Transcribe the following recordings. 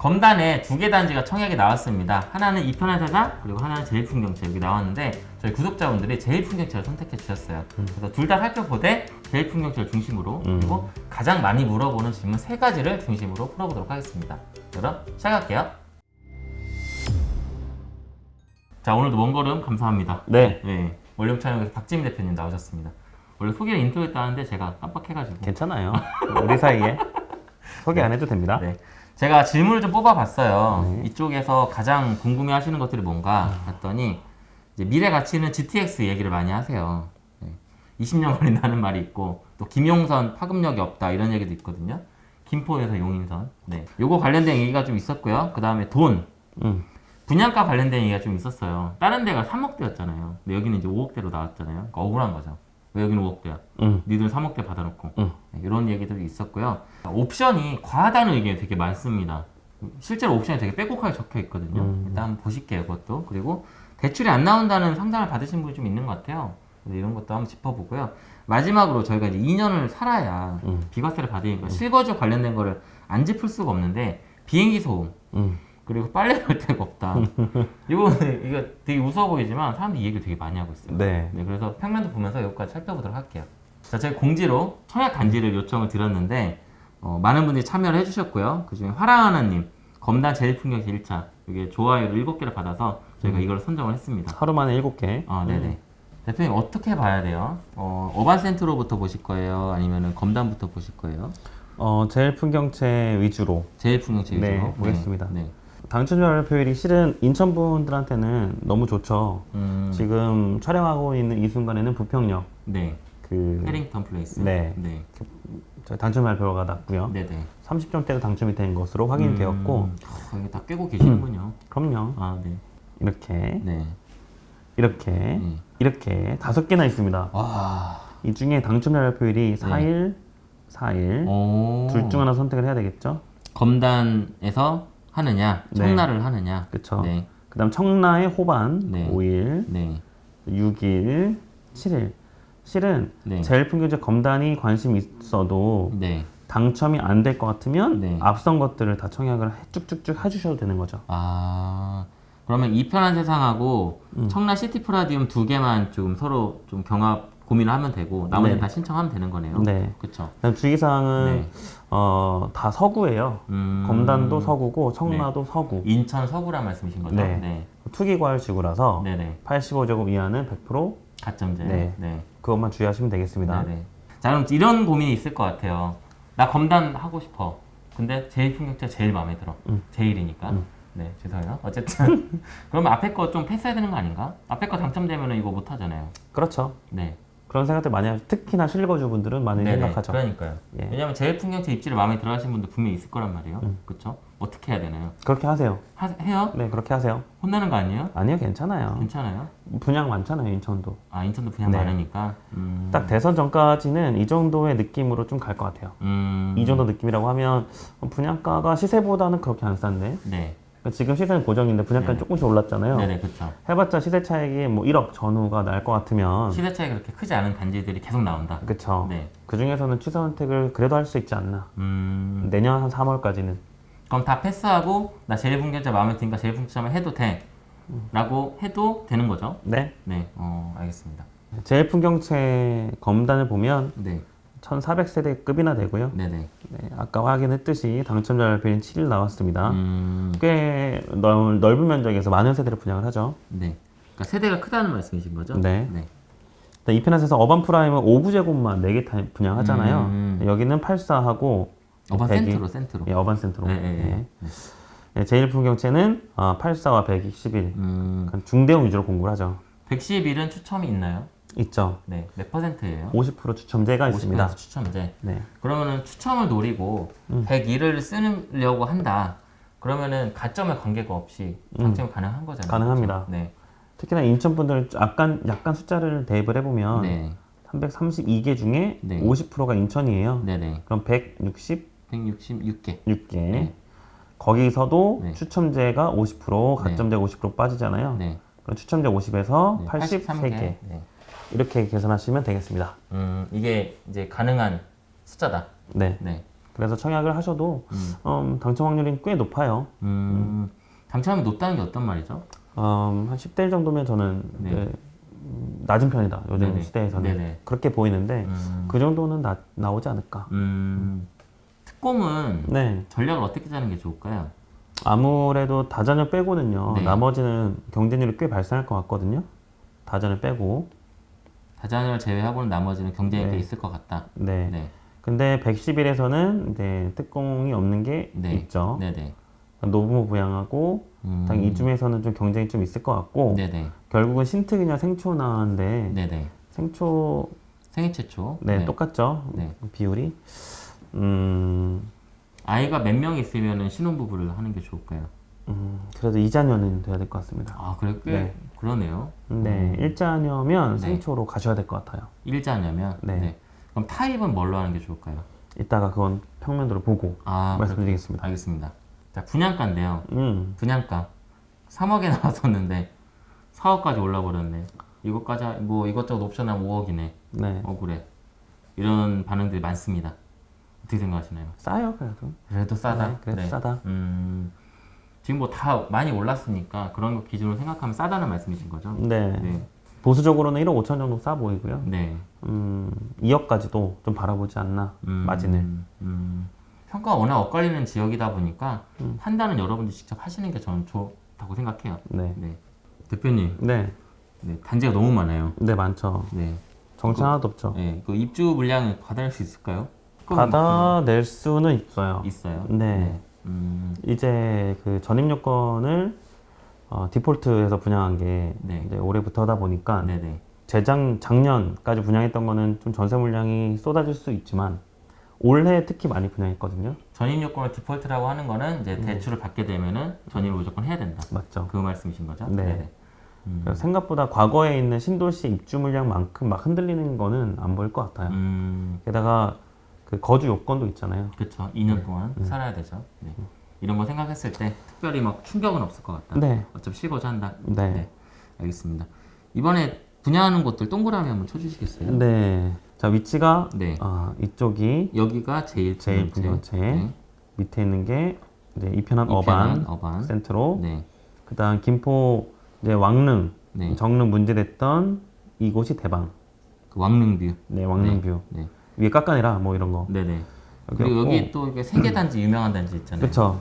검단에 두 개 단지가 청약이 나왔습니다. 하나는 이편한 세상 그리고 하나는 제일풍경채 여기 나왔는데 저희 구독자분들이 제일풍경채를 선택해 주셨어요. 그래서 둘 다 살펴보되 제일풍경채를 중심으로 음. 그리고 가장 많이 물어보는 질문 세 가지를 중심으로 풀어보도록 하겠습니다. 그럼 시작할게요. 자 오늘도 먼 걸음 감사합니다. 네. 네, 원룸 촬영에서 박지민 대표님 나오셨습니다. 원래 소개를 인트로 했다는데 제가 깜빡해가지고 괜찮아요. 우리 사이에 소개 안 해도 됩니다. 네. 제가 질문을 좀 뽑아봤어요. 네. 이쪽에서 가장 궁금해하시는 것들이 뭔가 봤더니 미래 가치는 GTX 얘기를 많이 하세요. 네. 20년 걸린다는 말이 있고 또 김용선 파급력이 없다 이런 얘기도 있거든요. 김포에서 용인선. 네. 요거 관련된 얘기가 좀 있었고요. 그 다음에 돈. 음. 분양가 관련된 얘기가 좀 있었어요. 다른 데가 3억대였잖아요. 근데 여기는 이제 5억대로 나왔잖아요. 그러니까 억울한 거죠. 왜 여기는 5억대야? 음. 니들 3억대 받아놓고 음. 네, 이런 얘기들이 있었고요. 옵션이 과하다는 의견이 되게 많습니다. 실제로 옵션이 되게 빼곡하게 적혀 있거든요. 음. 일단 보실게요, 그것도. 그리고 대출이 안 나온다는 상담을 받으신 분이 좀 있는 것 같아요. 이런 것도 한번 짚어보고요. 마지막으로 저희가 이제 2년을 살아야 음. 비과세를 받으니까 실거주 관련된 거를 안 짚을 수가 없는데 비행기 소음 음. 그리고 빨래 갈 데가 없다. 이거 이거 되게 우스워 보이지만 사람들이 이 얘기를 되게 많이 하고 있어요. 네. 네, 그래서 평면도 보면서 여기까지 살펴보도록 할게요. 자, 제가 공지로 청약 단지를 요청을 드렸는데 어, 많은 분들이 참여를 해주셨고요. 그 중에 화랑하나님 검단 제일풍경시 1차 이게 좋아요를 7개를 받아서 저희가 이걸 선정을 했습니다. 하루 만에 7개. 아, 네네. 대표님 어떻게 봐야 돼요? 어, 어반센트로부터 보실 거예요? 아니면 검단부터 보실 거예요? 어, 제일 풍경채 위주로 제일풍경시 위주로? 네, 보겠습니다. 네. 네. 당첨자 발표율이 실은 인천 분들한테는 너무 좋죠. 음, 지금 촬영하고 있는 이 순간에는 부평역 네. 그 해링턴 플레이스. 네. 네. 당첨 발표가 났고요. 네네. 30점대로 당첨이 된 것으로 확인되었고 음, 아, 이게 다 꿰고 계시는군요. 그럼요. 아, 네. 이렇게 네. 이렇게 네. 이렇게 다섯 개나 있습니다. 와. 이 중에 당첨자 발표율이 4일, 4일 오. 둘중 하나 선택을 해야 되겠죠. 검단에서 하느냐, 네. 청라를 하느냐. 그쵸. 네. 그다음 청라의 호반 네. 5일, 네. 6일, 7일. 실은 네. 제일 풍경제 검단이 관심 있어도 네. 당첨이 안 될 것 같으면 네. 앞선 것들을 다 청약을 해- 쭉쭉쭉 해주셔도 되는 거죠. 아. 그러면 이편한 세상하고 음. 청라 시티 프라디움 두 개만 좀 서로 좀 경합 고민을 하면 되고 나머지는 네. 다 신청하면 되는 거네요. 네. 그렇죠. 주의사항은 네. 어, 다 서구예요. 음. 검단도 서구고 청라도 서구. 인천 서구란 말씀이신 거죠? 네. 네. 투기과열지구라서 네, 네. 85제곱 이하는 100% 가점제. 네. 네. 그것만 주의하시면 되겠습니다. 네네. 자 그럼 이런 고민이 있을 것 같아요. 나 검단 하고 싶어. 근데 제일 풍경자 제일 마음에 들어. 음. 제일이니까. 음. 네 죄송해요. 어쨌든 그러면 앞에 거 좀 패스해야 되는 거 아닌가? 앞에 거 당첨되면 이거 못 하잖아요. 그렇죠. 네. 그런 생각들 많이 하죠. 특히나 실거주분들은 많이 네네. 생각하죠. 그러니까요. 예. 왜냐면 제일 풍경자 입지를 마음에 들어 하시는 분들 분명히 있을 거란 말이에요. 음. 그렇죠? 어떻게 해야 되나요? 그렇게 하세요. 하, 해요? 네, 그렇게 하세요. 혼나는 거 아니에요? 아니요, 괜찮아요. 괜찮아요? 분양 많잖아요, 인천도. 아 인천도 분양 네. 많으니까. 음. 딱 대선 전까지는 이 정도의 느낌으로 좀 갈 것 같아요. 음. 이 정도 느낌이라고 하면 분양가가 시세보다는 그렇게 안 싼데 네. 그러니까 지금 시세는 고정인데 분양가는 네. 조금씩 올랐잖아요. 네네 그렇죠. 해봤자 시세 차익이 뭐 1억 전후가 날 것 같으면 시세 차이 그렇게 크지 않은 단지들이 계속 나온다. 그쵸. 네. 그 중에서는 취소 선택을 그래도 할 수 있지 않나. 음. 내년 한 3월까지는. 그럼 다 패스하고 나 제일풍경채 마음에 드니까 제일풍경채만 해도 돼. 라고 해도 되는 거죠? 네. 네. 어, 알겠습니다. 제일 풍경채 검단을 보면 네. 1400세대급이나 되고요. 네네. 네, 아까 확인했듯이 당첨자 발표는 7일 나왔습니다. 음. 꽤 넓, 넓은 면적에서 많은 세대를 분양을 하죠. 네. 그러니까 세대가 크다는 말씀이신 거죠? 네. 네. 네, 이편한세상 어반 프라임은 59제곱만 4개 분양하잖아요. 음. 여기는 84하고 어반 100이 센트로 센트로. 예, 어반 센트로. 네, 네, 네. 네. 네, 제일풍경채는 어, 84와 121. 음. 중대형 위주로 공부를 하죠. 111은 추첨이 있나요? 있죠. 네. 몇 퍼센트예요? 50% 추첨제가 있습니다. 50% 추첨제. 네. 그러면은 추첨을 노리고 음. 101을 쓰려고 한다. 그러면은 가점에 관계가 없이 당첨이 가능한 거잖아요. 음. 가능합니다. 그렇죠? 네. 특히나 인천 분들 약간 약간 숫자를 대입을 해보면 네. 332개 중에 네. 50%가 인천이에요. 네네. 그럼 166개. 166개. 네. 거기서도 네. 추첨제가 50%, 가점제가 50% 빠지잖아요. 네. 그럼 추첨제 50에서 네. 83개. 83개. 네. 이렇게 계산하시면 되겠습니다. 음, 이게 이제 가능한 숫자다. 네. 네. 그래서 청약을 하셔도 음. 음, 당첨 확률이 꽤 높아요. 음, 당첨이 높다는 게 어떤 말이죠? 음, 한 10대 1 정도면 저는 네. 음, 낮은 편이다. 요즘 네네. 시대에서는 네네. 그렇게 보이는데 음, 그 정도는 나, 나오지 않을까. 음, 특공은 네. 전략을 어떻게 짜는 게 좋을까요? 아무래도 다전을 빼고는요. 네. 나머지는 경쟁률이 꽤 발생할 것 같거든요. 다전을 빼고. 다자녀를 제외하고는 나머지는 경쟁이 네. 꽤 있을 것 같다. 네. 네, 근데 110일에서는 이제 특공이 없는 게 네. 있죠. 네네. 노부모 부양하고 음, 당 이쯤에서는 좀 경쟁이 좀 있을 것 같고 네네. 결국은 신특이냐 생초 나왔는데 네네. 생초 생애 최초. 네, 똑같죠 네. 비율이 음, 아이가 몇 명 있으면 신혼부부를 하는 게 좋을까요? 음, 그래도 이자녀는 돼야 될 것 같습니다 아, 그래 꽤 네. 그러네요. 네 일자녀면 네. 생초로 가셔야 될 것 같아요 일자냐면. 네. 그럼 타입은 뭘로 하는 게 좋을까요? 이따가 그건 평면도로 보고 아, 말씀드리겠습니다 알겠습니다. 자, 분양가인데요. 음, 분양가 3억에 나왔었는데 4억까지 올라버렸네. 이것까지 하- 뭐 이것저것 옵션하면 5억이네. 네 억울해. 이런 반응들이 많습니다. 어떻게 생각하시나요? 싸요 그래도 그래도 싸다. 네, 그래도 싸다 음, 지금 뭐 다 많이 올랐으니까 그런 거 기준으로 생각하면 싸다는 말씀이신 거죠? 네, 네. 보수적으로는 1억 5천 정도 싸 보이고요 네. 음, 2억까지도 좀 바라보지 않나 음, 마진을 음, 평가가 워낙 엇갈리는 지역이다 보니까 음. 판단은 여러분들이 직접 하시는 게 저는 좋다고 생각해요. 네. 네. 대표님, 네, 네, 단지가 너무 많아요. 네 많죠. 네. 정치 하나도 없죠. 네, 그 입주 물량을 받아낼 수 있을까요? 받아낼 수는 있어요. 있어요. 네. 음, 이제 그 전입 요건을 어, 디폴트해서 분양한 게 네. 올해부터다 보니까 네네. 재작 작년까지 분양했던 거는 좀 전세 물량이 쏟아질 수 있지만 올해 특히 많이 분양했거든요. 전입 요건을 디폴트라고 하는 거는 음. 이제 대출을 받게 되면은 전입을 무조건 해야 된다. 맞죠. 그 말씀이신 거죠? 네. 네네. 음, 그래서 생각보다 과거에 있는 신도시 입주 물량만큼 막 흔들리는 거는 안 보일 것 같아요. 음, 게다가 그 거주 요건도 있잖아요. 그렇죠. 2년 네. 동안 음. 살아야 되죠. 네. 이런 거 생각했을 때 특별히 막 충격은 없을 것 같다. 네. 어차피 쉬고자 한다. 네. 네. 알겠습니다. 이번에 분양하는 곳들 동그라미 한번 쳐주시겠어요? 네. 자 위치가 네. 아, 이쪽이 여기가 제일 제일 분양제. 분양체 네. 밑에 있는 게 이제 이편한 이편한 어반 어반. 센트로 네. 그다음 김포 이제 왕릉 네. 정릉 문제됐던 이곳이 대방 그 왕릉뷰. 네 왕릉뷰 네. 위에 깎아내라 뭐 이런 거 네네. 그리고. 여기 또 이게 세계 단지 유명한 단지 있잖아요. 그쵸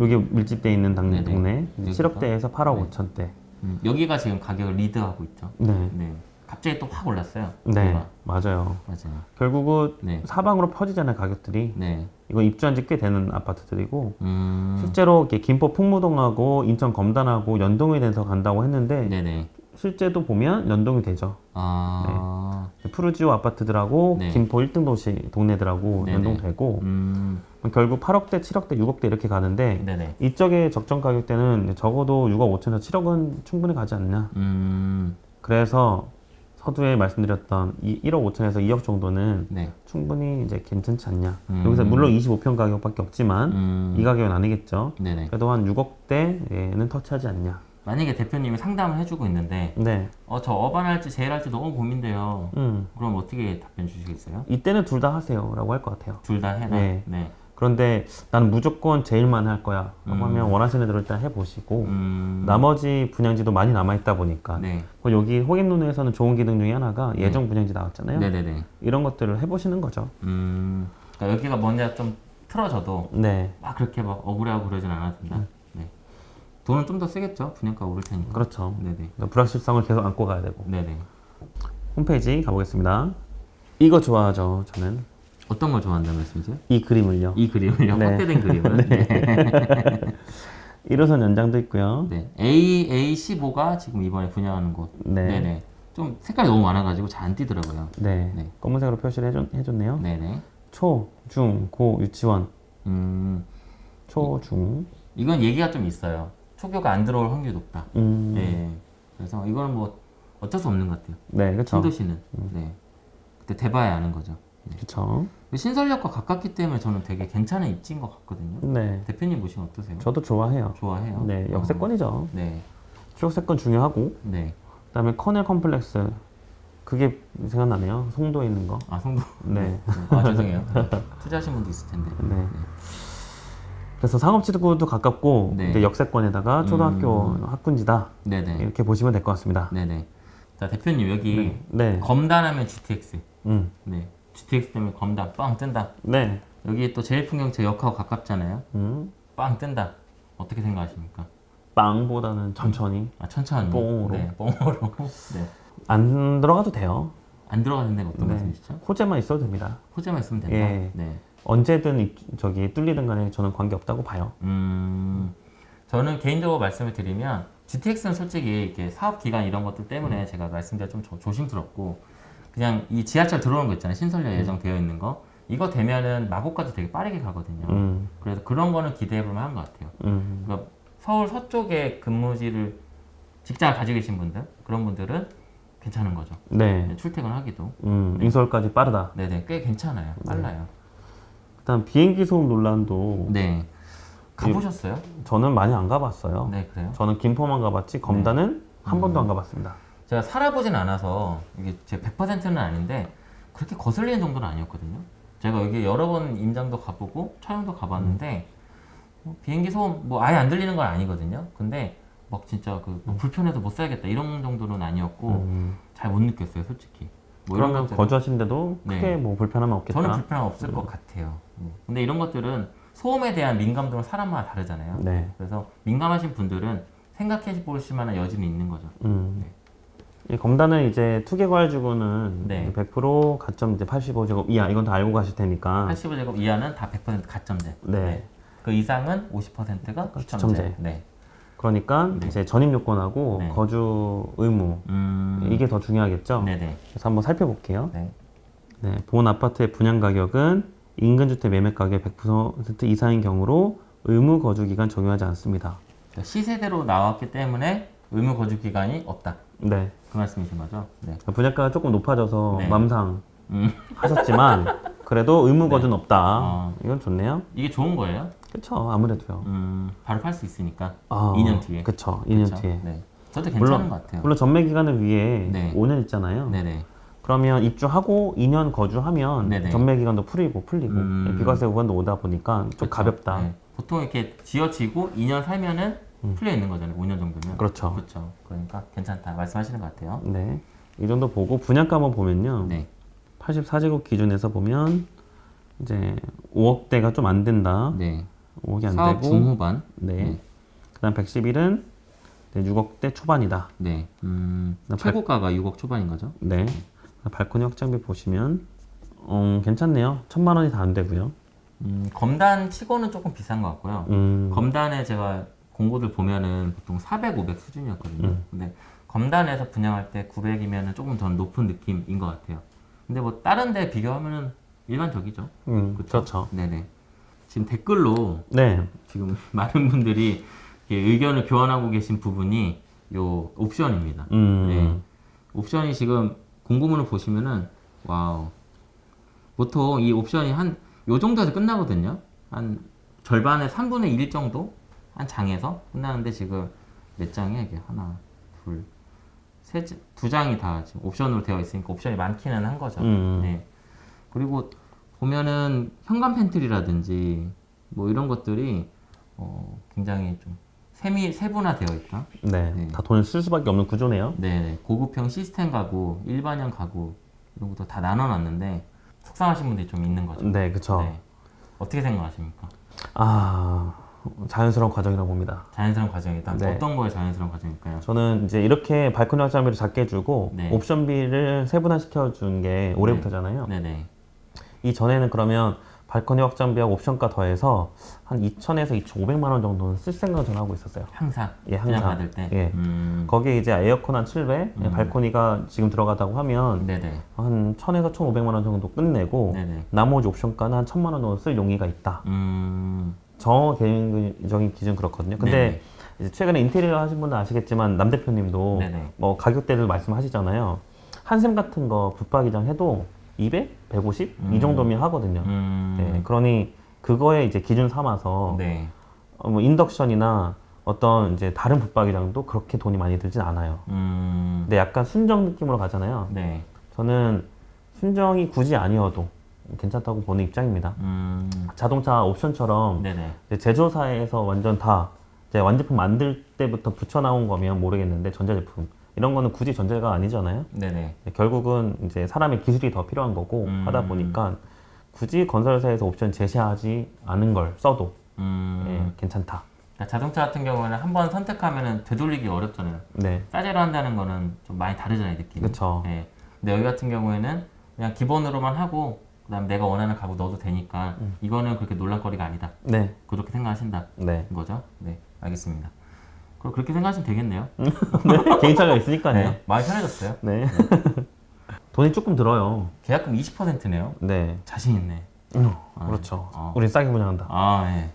여기 밀집돼 있는 당, 네네. 동네 여기가? 7억대에서 8억 네. 5천대 음, 여기가 지금 가격을 리드하고 있죠. 네. 네. 갑자기 또 확 올랐어요. 네 여기가. 맞아요 맞아요. 결국은 네. 사방으로 퍼지잖아요 가격들이 네. 이거 입주한 지 꽤 되는 아파트들이고 음. 실제로 이렇게 김포 풍무동하고 인천 검단하고 연동이 돼서 간다고 했는데 네네. 실제도 보면 연동이 되죠. 아. 푸르지오 아파트들하고 네. 김포 1등 도시 동네들하고 네네. 연동되고 음. 결국 8억대, 7억대, 6억대 이렇게 가는데 네네. 이쪽의 적정 가격대는 적어도 6억 5천에서 7억은 충분히 가지 않나. 음. 그래서 서두에 말씀드렸던 이 1억 5천에서 2억 정도는 네. 충분히 이제 괜찮지 않냐. 음. 여기서 물론 25평 가격밖에 없지만 음. 이 가격은 아니겠죠. 네네. 그래도 한 6억대는 터치하지 않냐. 만약에 대표님이 상담을 해주고 있는데, 네. 어, 저 어반 할지 제일 할지 너무 고민돼요. 음. 그럼 어떻게 답변 주시겠어요? 이때는 둘 다 하세요 라고 할 것 같아요. 둘 다 해라. 네. 네. 그런데 나는 무조건 제일만 할 거야. 라고 음. 하면 원하시는 대로 일단 해보시고 음. 나머지 분양지도 많이 남아있다 보니까 네. 그 여기 호갱론에서는 좋은 기능 중에 하나가 예정 분양지 나왔잖아요. 네네네. 이런 것들을 해보시는 거죠. 음. 그러니까 여기가 먼저 좀 틀어져도 네, 막 그렇게 막 억울해하고 그러진 않아도 된다. 네. 돈은 좀더 쓰겠죠. 분양가 오를 테니까. 그렇죠. 네네. 그러니까 불확실성을 계속 안고 가야 되고 네네. 홈페이지 가보겠습니다. 이거 좋아하죠. 저는 어떤 걸 좋아한다는 말씀이세요? 이 그림을요. 이 그림을요? 네. 확대된 그림을. 네. 1호선 연장도 있고요. 네. A A15가 지금 이번에 분양하는 곳. 네, 네, 네네. 좀 색깔이 너무 많아가지고 잘 안 띄더라고요. 네. 검은색으로 표시를 해줬, 해줬네요. 네네. 초, 중, 고, 유치원, 음, 초, 중. 이건 얘기가 좀 있어요. 초교가 안 들어올 확률이 높다. 음, 네. 그래서 이거는 뭐 어쩔 수 없는 것 같아요. 네, 그렇죠. 신도시는. 네. 그때 대봐야 아는 거죠. 그렇죠. 신설역과 가깝기 때문에 저는 되게 괜찮은 입지인 것 같거든요. 네, 대표님 보시면 어떠세요? 저도 좋아해요. 좋아해요? 네, 역세권이죠. 네. 추억세권 중요하고 네. 그다음에 커넬 컴플렉스 그게 생각나네요. 송도에 있는 거. 아 송도. 네. 아 죄송해요. 네. 투자하신 분도 있을 텐데. 네. 그래서 상업지구도 가깝고 네. 역세권에다가 초등학교 학군지다 네네. 이렇게 보시면 될 것 같습니다. 네네. 자 대표님 여기 네. 검단하면 GTX. 음. 네. GTX 때문에 검단 빵 뜬다. 네. 여기 또 제일풍경채 역하고 가깝잖아요. 음. 빵 뜬다. 어떻게 생각하십니까? 빵보다는 천천히 아 천천히. 뽕으로. 네. 뽕으로. 네. 안 들어가도 돼요. 안 들어가는 데가 어떤 네. 말씀이시죠? 호재만 있어도 됩니다. 호재만 있으면 된다. 예. 네. 언제든 이- 저기 뚫리든 간에 저는 관계 없다고 봐요. 음, 저는 개인적으로 말씀을 드리면 GTX는 솔직히 이렇게 사업 기간 이런 것들 때문에 제가 말씀드려 좀 조- 조심스럽고 그냥 이 지하철 들어오는 거 있잖아요. 신설료 예정되어 있는 거. 이거 되면은 마곡까지 되게 빠르게 가거든요. 음. 그래서 그런 거는 기대해 볼 만한 것 같아요. 음. 그러니까 서울 서쪽에 근무지를 직장을 가지고 계신 분들 그런 분들은 괜찮은 거죠. 네. 출퇴근 하기도. 음. 인서울까지 빠르다. 네네 꽤 괜찮아요. 빨라요. 일단 비행기 소음 논란도 네. 가보셨어요? 저는 많이 안 가봤어요. 네 그래요. 저는 김포만 가봤지 검단은 한 번도 안 가봤습니다. 제가 살아보진 않아서 이게 제 100%는 아닌데 그렇게 거슬리는 정도는 아니었거든요. 제가 여기 여러 번 임장도 가보고 촬영도 가봤는데 뭐 비행기 소음 뭐 아예 안 들리는 건 아니거든요. 근데 막 진짜 그뭐 불편해서 못 살겠다 이런 정도는 아니었고 음. 잘못 느꼈어요, 솔직히. 뭐 이런 그러면 것들 거주하시는데도 네. 크게 뭐 불편함은 없겠다. 저는 불편 없을 것 같아요. 네. 근데 이런 것들은 소음에 대한 민감도는 사람마다 다르잖아요. 네. 그래서 민감하신 분들은 생각해 보실 만한 여지는 있는 거죠. 음. 이 검단은 이제 투개괄주구는 네. 100% 가점 이제 85제곱 이하 이건 다 알고 가실 테니까 85제곱 이하는 다 100% 가점제. 아. 네. 그 이상은 50%가 추첨제. 추첨제. 네. 그러니까 네. 이제 전입 요건하고 네. 거주 의무 음. 이게 더 중요하겠죠. 네네. 그래서 한번 살펴볼게요. 네. 네, 본 아파트의 분양 가격은 인근 주택 매매 가격 100% 이상인 경우로 의무 거주 기간 적용하지 않습니다. 그러니까 시세대로 나왔기 때문에 의무 거주 기간이 없다. 네. 그 말씀이신 거죠? 네. 분양가가 조금 높아져서 네. 맘상 음. 하셨지만 그래도 의무 거주는 없다. 어. 이건 좋네요. 이게 좋은 거예요? 그렇죠. 아무래도요. 음. 바로 팔 수 있으니까. 아, 2년 뒤에. 그렇죠. 2년 그쵸? 뒤에. 네. 저도 괜찮은 물론- 것 같아요. 물론 전매 기간을 위해 네. 5년 있잖아요. 네네. 그러면 입주하고 2년 거주하면 네네. 전매 기간도 풀리고 풀리고 음. 비과세 구간도 오다 보니까 좀 그쵸? 가볍다. 네. 보통 이렇게 지어지고 2년 살면은 풀려 있는 거잖아요. 5년 정도면. 음. 그렇죠. 그렇죠. 그러니까 괜찮다. 말씀하시는 것 같아요. 네. 이 정도 보고 분양가 한번 보면요. 네. 84제곱 기준에서 보면 이제 5억대가 좀 안 된다. 네. 5억이 안 되고 중후반. 네. 네. 그다음 111은 6억대 초반이다. 네. 음, 나 최고가가 6억 초반인 거죠? 네. 발코니 확장비 보시면 음, 괜찮네요. 천만 원이 다 안 되고요. 음, 검단 치고는 조금 비싼 것 같고요. 음, 검단에 제가 공고들 보면은 보통 400, 500 수준이었거든요. 음. 근데 검단에서 분양할 때 900이면은 조금 더 높은 느낌인 것 같아요. 근데 뭐 다른 데 비교하면은 일반적이죠. 음? 그렇죠. 네네. 지금 댓글로 네. 지금 많은 분들이 의견을 교환하고 계신 부분이 요 옵션입니다. 음, 네. 옵션이 지금 공고문을 보시면은 wow 보통 이 옵션이 한 요 정도에서 끝나거든요 한 절반의 3분의 1 정도 한 장에서 끝나는데 지금 몇 장이야 이게 하나 둘 세 두 장이 다 지금 옵션으로 되어 있으니까 옵션이 많기는 한 거죠 음. 네. 그리고 보면은 현관 팬트리라든지 뭐 이런 것들이 어, 굉장히 좀 세미 세분화되어 있다 네. 네. 다 돈을 쓸 수밖에 없는 구조네요. 네, 고급형 시스템 가구, 일반형 가구 이런 것도 다 나눠놨는데 속상하신 분들이 좀 있는 거죠. 네, 그렇죠. 네. 어떻게 생각하십니까? 아, 자연스러운 과정이라고 봅니다. 자연스러운 과정이다. 네. 어떤 거에 자연스러운 과정일까요? 저는 이제 이렇게 발코니 확장비를 작게 해주고 네. 옵션비를 세분화 시켜 준 게 올해부터잖아요. 네네. 이 전에는 그러면 발코니 확장비하고 옵션가 더해서 한 2,000에서 2,500만 원 정도는 쓸 생각을 저는 하고 있었어요. 항상 예, 항상. 받을 때. 예. 음. 거기에 이제 에어컨 한 700, 음. 발코니가 지금 들어가다고 하면 네네. 한 1,000에서 1,500만 원 정도 끝내고 네네. 나머지 옵션가는 한 1,000만 원 정도 쓸 용의가 있다. 음. 저 개인적인 기준 그렇거든요. 근데 네네. 최근에 인테리어 하신 분은 아시겠지만 남 대표님도 네네. 뭐 가격대를 말씀하시잖아요. 한샘 같은 거 붙박이장 해도 200, 150 음. 이 정도면 하거든요. 음. 네, 그러니 그거에 이제 기준 삼아서 네. 어, 뭐 인덕션이나 어떤 이제 다른 붙박이장도 그렇게 돈이 많이 들진 않아요. 음. 근데 약간 순정 느낌으로 가잖아요. 네. 저는 순정이 굳이 아니어도 괜찮다고 보는 입장입니다. 음, 자동차 옵션처럼 제조사에서 완전 다 완제품 만들 때부터 붙여 나온 거면 모르겠는데 전자제품 이런 거는 굳이 전자가 아니잖아요. 네네. 결국은 이제 사람의 기술이 더 필요한 거고 음. 하다 보니까 굳이 건설사에서 옵션 제시하지 않은 걸 써도 음, 예, 괜찮다. 그러니까 자동차 같은 경우에는 한 번 선택하면은 되돌리기 어렵잖아요. 네, 싸제로 한다는 거는 좀 많이 다르잖아요, 느낌이. 그쵸. 예. 근데 여기 같은 경우에는 그냥 기본으로만 하고 그다음 내가 원하는 가구 넣어도 되니까 음. 이거는 그렇게 논란거리가 아니다. 네, 그렇게 생각하신다. 네. 거죠? 네, 알겠습니다. 그럼 그렇게 생각하시면 되겠네요. 네. 개인차가 있으니까요. 네, 많이 편해졌어요. 네. 돈이 조금 들어요. 계약금 20%네요. 네. 자신 있네. 음, 아, 그렇죠. 어. 우린 싸게 분양한다. 아, 네.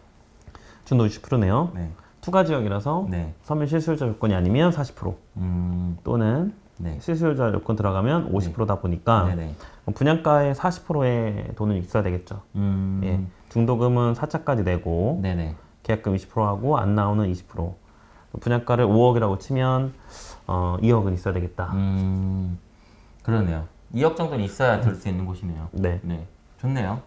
준도 60%네요. 네. 투가 지역이라서 네. 서민 실수요자 요건이 아니면 40% 음, 또는 네. 실수요자 요건 들어가면 50%다 보니까 네네. 분양가의 40%의 돈은 있어야 되겠죠. 음, 예. 중도금은 4차까지 내고 네네. 계약금 20%하고 안 나오는 20%. 분양가를 5억이라고 치면 어, 2억은 있어야 되겠다. 음, 그러네요. 2억 정도는 있어야 들수 있는 곳이네요. 네. 네. 좋네요.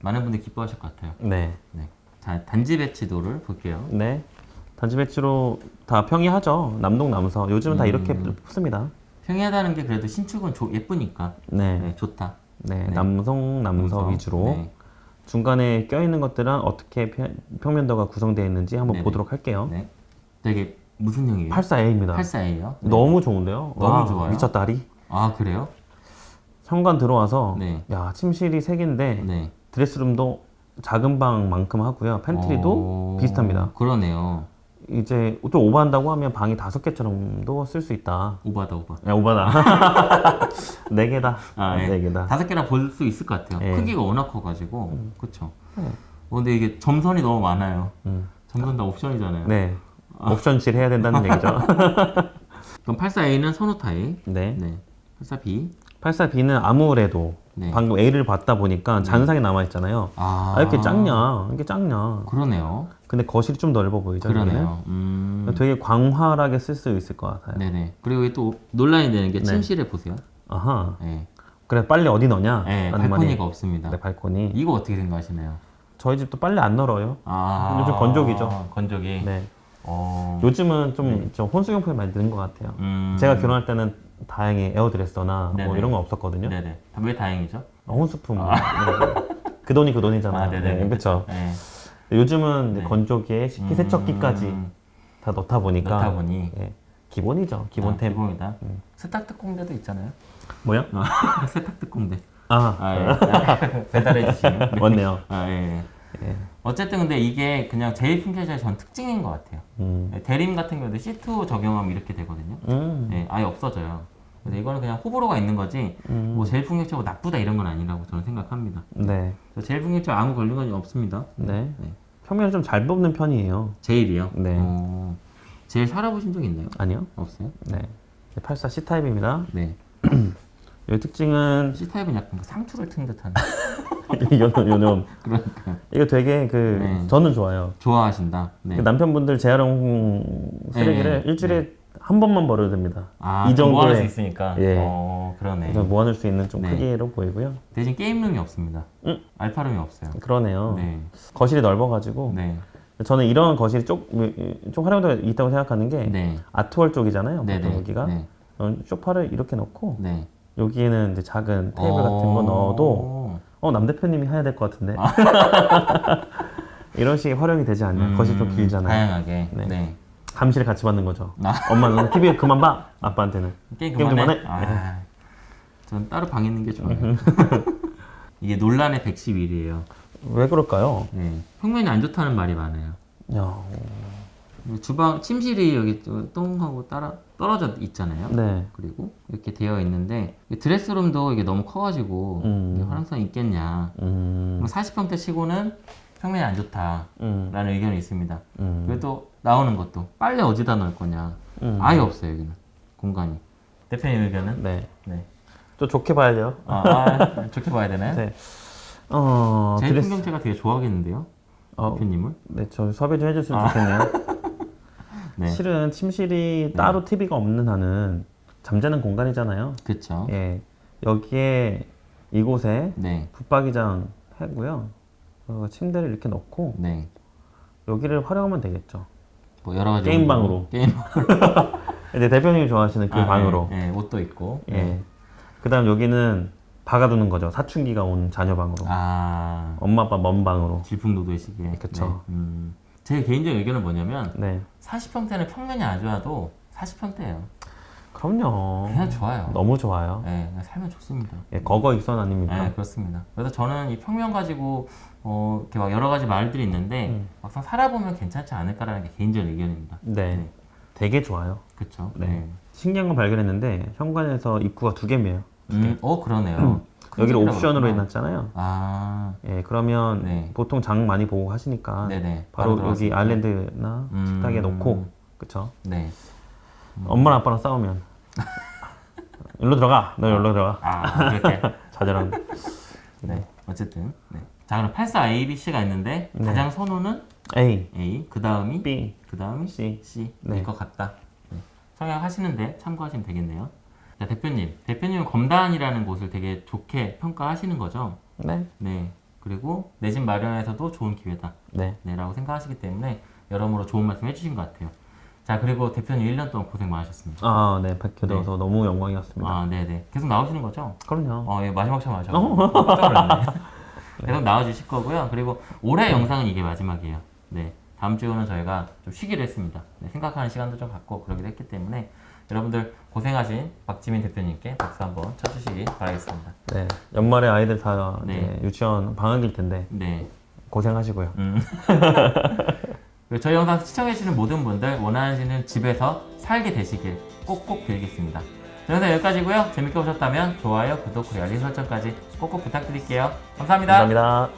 많은 분들이 기뻐하실 것 같아요. 네. 네. 자, 단지 배치도를 볼게요. 네. 단지 배치로 다 평이하죠. 남동 남서. 요즘은 다 이렇게 음. 뽑습니다. 평이하다는 게 그래도 신축은 조- 예쁘니까. 네. 네, 좋다. 네. 네. 남성 남서 남서. 위주로 네. 중간에 껴있는 것들은 어떻게 평- 평면도가 구성되어 있는지 한번 네네. 보도록 할게요. 네. 되게 무슨 형이에요? 84A입니다. 84A요? 너무 좋은데요? 너무 와, 좋아요. 미쳤다리. 아, 그래요? 현관 들어와서 네. 야 침실이 세 개인데 네. 드레스룸도 작은 방만큼 하고요. 팬트리도 어, 비슷합니다. 그러네요. 이제 좀 오버한다고 하면 방이 다섯 개처럼도 쓸 수 있다. 오바다, 오바. 야 오바다. 네 개다. 아, 예. 네 개다. 다섯 개나 볼 수 있을 것 같아요. 예. 크기가 워낙 커가지고. 그쵸. 어, 근데 이게 점선이 너무 많아요. 음. 점선 다 옵션이잖아요. 네. 옵션실 해야 된다는 얘기죠. 그럼 84A는 선호 타입. 네. 네. 84B. 84B는 아무래도 네. 방금 A를 봤다 보니까 잔상이 남아 있잖아요. 아, 아 이렇게 작냐? 이렇게 작냐? 그러네요. 근데 거실이 좀 넓어 보이죠? 그러네요. 음. 되게 광활하게 쓸 수 있을 것 같아요. 네네. 그리고 이게 또 논란이 되는 게 네. 침실에 보세요. 아하. 네. 그래 빨리 어디 넣냐? 네, 발코니가 말이- 없습니다. 네, 발코니. 이거 어떻게 생각하시나요? 저희 집도 빨리 안 널어요. 아, 요즘 건조기죠. 건조기. 네. 어. 요즘은 좀, 좀 혼수용품이 많이 는것 같아요. 음. 제가 결혼할 때는 다행히 에어드레서나. 뭐 이런 건 없었거든요. 네네. 왜 다행이죠? 어, 혼수품. 네. 그 돈이 그 돈이잖아요. 아, 네네. 그렇죠. 네. 요즘은 네. 건조기에 식기세척기까지 음, 다 넣다 보니까 넣다 보니 예, 기본이죠. 기본템. 음. 아, 기본이다. 세탁 특공대도 있잖아요. 뭐야? 세탁 특공대. 아, 아, 예. 배달해 주시는. 맞네요. 아, 예. 예. 예. 어쨌든 근데 이게 그냥 제일 풍캐자의 전 특징인 것 같아요. 음. 예, 대림 같은 경우도 C2 적용하면 이렇게 되거든요. 음. 예, 아예 없어져요. 그래서 이거는 그냥 호불호가 있는 거지, 음. 뭐 제일 풍격적으로 나쁘다 이런 건 아니라고 저는 생각합니다. 네. 제일 풍격적 아무 건 없습니다. 네. 네. 평면을 좀 잘 뽑는 편이에요. 제일이요? 네. 어, 제일 살아보신 적 있나요? 아니요? 없어요? 네. 84 C타입입니다. 네. 이 특징은 C타입은 약간 그 상투를 튼 듯한. 요놈 요놈. 그러니까. 이거 되게 그 네. 저는 좋아요. 좋아하신다. 네. 그 남편분들 재활용 쓰레기를 네. 일주일에 한 번만 버려도 됩니다. 아, 이이 정도 모아낼 수 있으니까. 예. 어, 그러네. 모아낼 수 있는 좀 네. 크기로 보이고요. 대신 게임룸이 없습니다. 응. 알파룸이 없어요. 그러네요. 네. 거실이 넓어가지고 네. 저는 이런 거실이 쪽, 좀 활용도가 있다고 생각하는 게 네. 아트월 쪽이잖아요. 네. 여기가 네. 어, 소파를 이렇게 넣고 네. 여기에는 이제 작은 테이블 같은 거 어. 넣어도 어 남 대표님이 해야 될 것 같은데 이런 식의 활용이 되지 않냐? 음, 거실 좀 길잖아요. 다양하게. 네. 네. 감시를 같이 받는 거죠. 아. 엄마는 TV 그만 봐. 아빠한테는 게임 그만해. 그만해? 아, 전 따로 방 있는 게 좋아요. 이게 논란의 111이에요. 왜 그럴까요? 네. 평면이 안 좋다는 말이 많아요. 야, 주방 침실이 여기 똥하고 따라 떨어져 있잖아요. 네. 그리고 이렇게 되어 있는데 이 드레스룸도 이게 너무 커가지고 음. 이게 활용성이 있겠냐. 음, 40평대 치고는 평면이 안 좋다라는 음, 의견이 있습니다. 음, 그래도 나오는 것도 빨래 어디다 넣을 거냐. 음. 아예 없어요 여기는 공간이. 대표님 의견은? 네. 네. 좀 좋게 봐야죠. 아, 아, 좋게 봐야 되나요? 네. 어, 제 드레스. 풍경체가 되게 좋아하겠는데요, 어, 대표님을. 네, 저 섭외 좀 해줬으면 좋겠네요. 네, 실은 침실이 따로 TV가 없는 한은 잠자는 공간이잖아요. 그렇죠. 예. 여기에 이곳에 네. 붙박이장 해고요. 어, 침대를 이렇게 넣고 네. 여기를 활용하면 되겠죠. 뭐 여러 가지 게임. 방으로. 게임 이제 대표님이 좋아하시는 그 아, 방으로. 네, 네, 옷도 있고. 예. 그다음 여기는 박아두는 거죠. 사춘기가 온 자녀 방으로. 아 엄마 아빠 먼 방으로. 질풍노도시기에. 그쵸. 네. 음. 제 개인적 의견은 뭐냐면 네. 40평대는 40평대는 평면이 안 좋아도 40평대예요. 그럼요. 그냥 좋아요. 너무 좋아요. 네, 그냥 살면 좋습니다. 예, 거거 익선 아닙니까? 네, 그렇습니다. 그래서 저는 이 평면 가지고 어, 이렇게 막 여러 가지 말들이 있는데 음. 막상 살아보면 괜찮지 않을까라는 게 개인적 의견입니다. 네. 네. 되게 좋아요. 그렇죠. 네. 신기한 거 발견했는데 현관에서 입구가 두 개매요. 음, 어 그러네요. 큰 여기를 집이라고 옵션으로. 해놨잖아요. 아, 예, 그러면 네. 보통 장 많이 보고 하시니까 네네. 바로 바로 여기. 아일랜드나 음. 식탁에 놓고 그쵸? 네. 엄마랑 아빠랑 싸우면 일로 들어가. 너 일로 들어가. 아 그렇게. 자잘한. 네. 어쨌든. 네. 자 그럼 84 A, B, C가 있는데 네. 가장 선호는 A, A, 그 다음이 B, 그 다음이 C. C. 네. 네. 것 같다. 네. 성향하시는데 참고하시면 되겠네요. 자 대표님, 대표님은 검단이라는 곳을 되게 좋게 평가하시는 거죠? 네. 네. 그리고 내 집 마련에서도 좋은 기회다. 네. 네, 라고 생각하시기 때문에 여러모로 좋은 말씀 해주신 것 같아요. 자, 그리고 대표님 1년 동안 고생 많으셨습니다. 아, 네. 뵙게 되어서 너무 영광이었습니다. 아, 네네. 계속 나오시는 거죠? 그럼요. 어, 예, 마지막 차 마셔. 깜짝 놀랐네. 계속 나와주실 거고요. 그리고 올해 영상은 이게 마지막이에요. 네. 다음 주는 저희가 좀 쉬기로 했습니다. 네, 생각하는 시간도 좀 갖고 그러기로 했기 때문에 여러분들 고생하신 박지민 대표님께 박수 한번 쳐주시기 바라겠습니다. 네. 연말에 아이들 다 네. 유치원 방학일 텐데 네. 고생하시고요. 음. 그리고 저희 영상 시청해주시는 모든 분들 원하시는 집에서 살게 되시길 꼭꼭 빌겠습니다. 저 영상 여기까지고요. 재밌게 보셨다면 좋아요, 구독, 그리고 알림 설정까지 꼭꼭 부탁드릴게요. 감사합니다. 감사합니다.